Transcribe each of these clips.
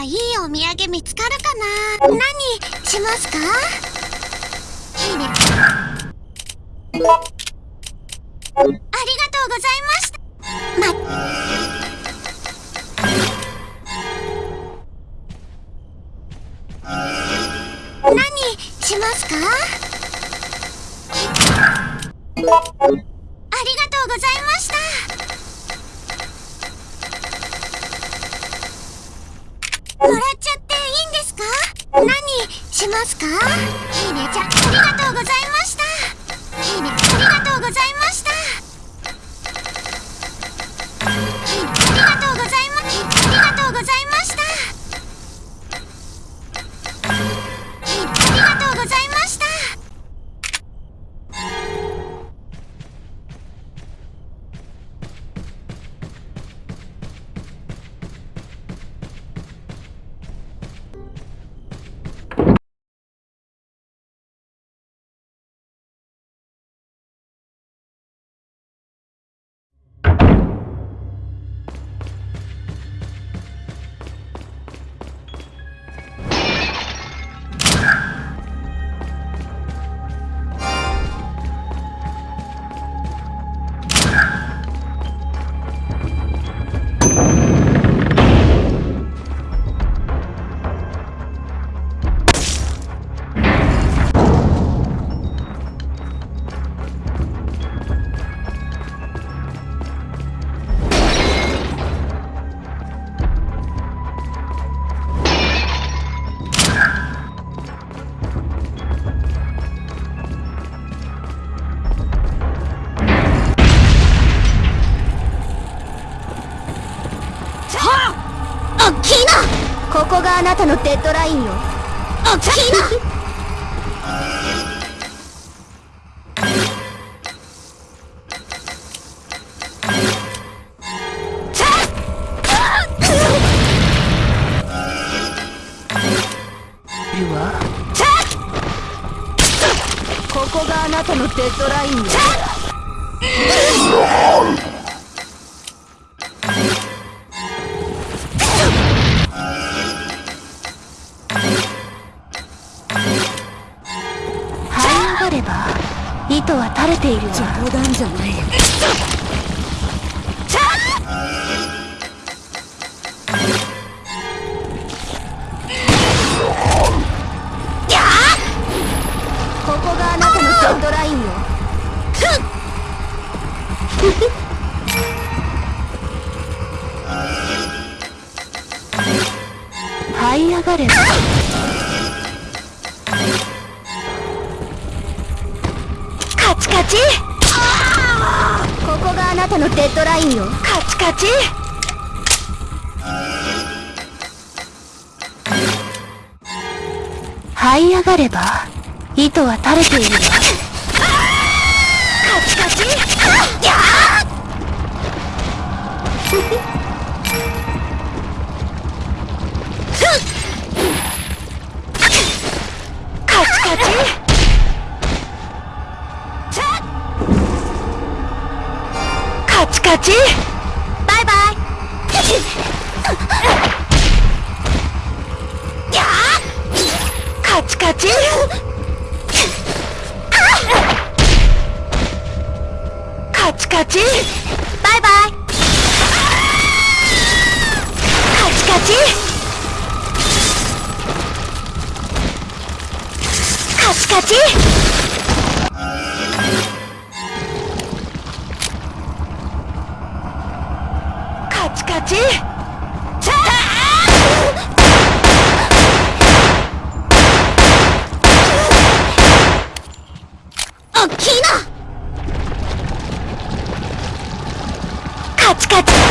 はいいお土産見つかるかな？何しますか？いいね。ありがとうございました。ま何しますか？ありがとうございましたもらっちゃっていいんですか何しますか？いいねちゃんありがとうございます。たのデッドラインよ。おっきいなここがあなたのデッドラインよ這い上がればカチカチ。ここがあなたのデッドラインよ。カチカチ。這い上がれば糸は垂れている。わカチカチ。やカカチカチバイバイ。カチカチ。カチカチ。バイバイ。カチカチ。カチカチ。カチカチおっきいなカチカチ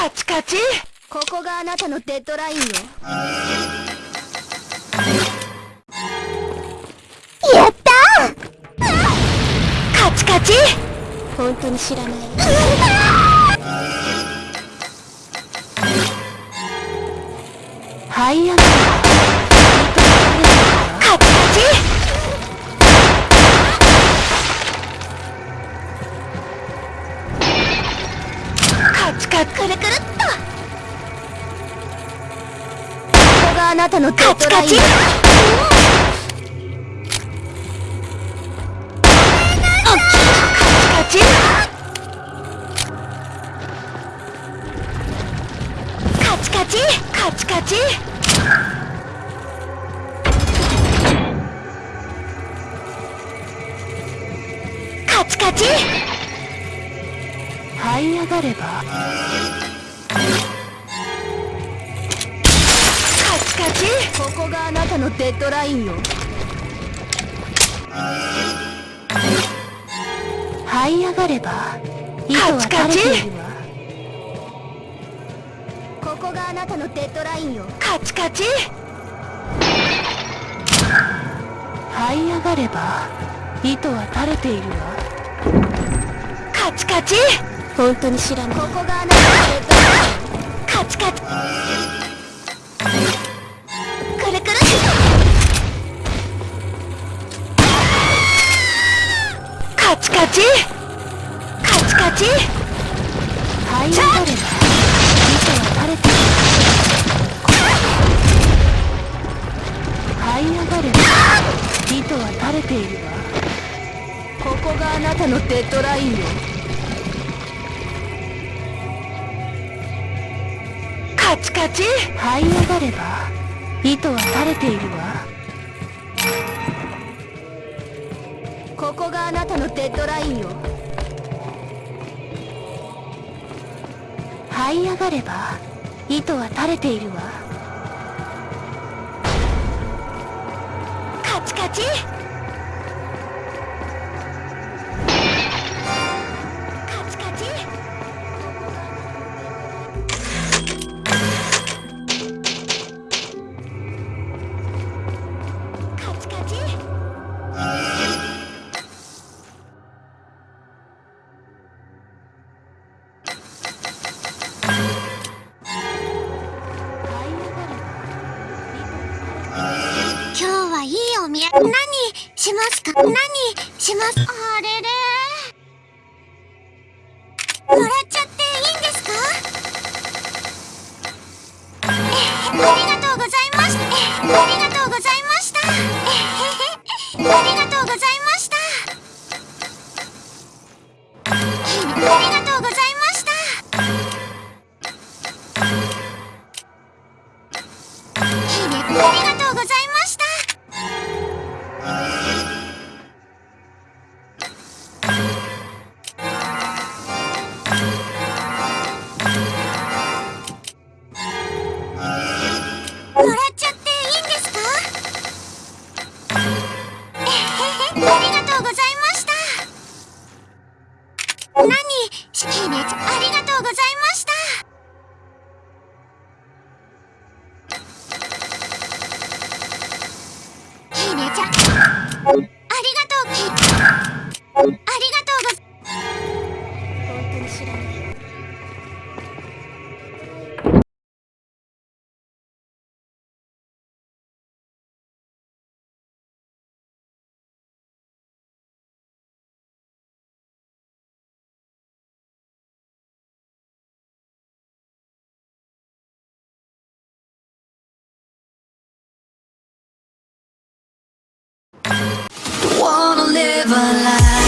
カチカチ。ここがあなたのデッドラインよ。やったカチカチ。本当に知らない。はいやカくるくるっと。ここがあなたのカチカチ。カチカチ。カチカチ。這い上がれば。カチカチ。ここがあなたのデッドラインよ。這い上がれば。糸は垂れているわ。ここがあなたのデッドラインよ。カチカチ。這い上がれば。糸は垂れているわ。カチカチ本当に知らない。ここがあなたのデッドラインカチ。カチくるくるカチカチ。カチカチ。這い上がれば糸は垂れている。這い上がれば糸は垂れているわ。ここがあなたのデッドラインよカチカチ。這い上がれば糸は垂れているわ。ここがあなたのデッドラインよ。這い上がれば糸は垂れているわ。カチカチカチしますか？何します？あれれ。もらっちゃっていいんですか？えありがとうございましたえありがとうございました。えへへ。ありがとうございました。ありがとうございました。ありがとうございました alive